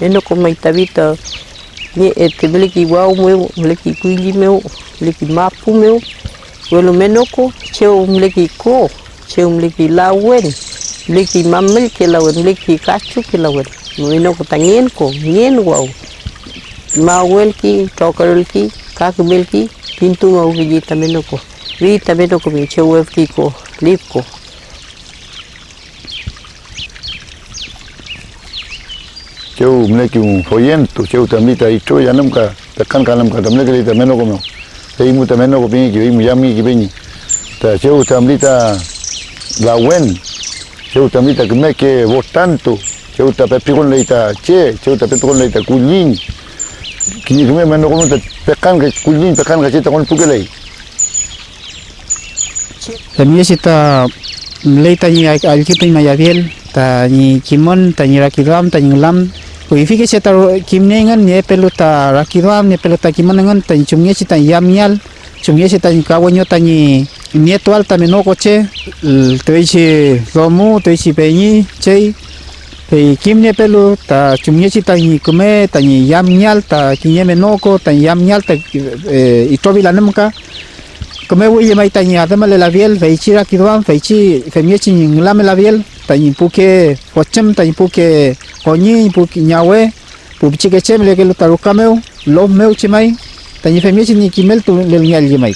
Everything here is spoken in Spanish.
Eno ko mai tavita ni e te mele ki wau meu, meleki kuili meu mele ki mapu meu. Welo menoko cheo mele ki ko cheo mele meleki lawen, meleki mamel ke lawen, meleki kachu ke lawen. Meno ko tangien ko ngien wau. Mawel ki, tokarel ki, kakmel ki, pintu mau ki tameno ko Vii também não comi, tinha um evrico, livco. Cheu mne ki un foyen tu cheu tamni ta icho yanam ka takkan kanam ka tamne kali tameno komyo. Ei mu tameno ko pingi ki mu yami ki pingi. Ta cheu tamni ta la wen. Cheu tamni ta kme ke votanto. Cheu ta pepi kon leita che, cheu ta pepi kon leita kulin. Kini kme meno komyo ta pekkan ka kulin pekkan ka che ta kon pukelei. También si ta leita ni al kita ni mayabiel ta ni kimon ta ni rakiram ta ni lam Kui fike si ta kimne ngan ni pelu ta rakiram ni pelu ta kimon ngan ta ni chumye si ta yamial chumye si ta ni kawanyo ta ni nieto alta meno coche te dice romu dice peñi chei pe kimne pelu ta chumye si ta ni kume ta ni yamial ta kinye menoko ta yamial ta itobi la nemka kome wu ye mai tanya adama le labiel fei chi ra kidwan fei chi fei mie chi ning la me labiel tanya puke pochem tanya puke konyi puke nyawe pu chi ke chem le ke lu taru kameu lo meu chi mai tanya fei mie chi ni kimel tu le nyal ye mai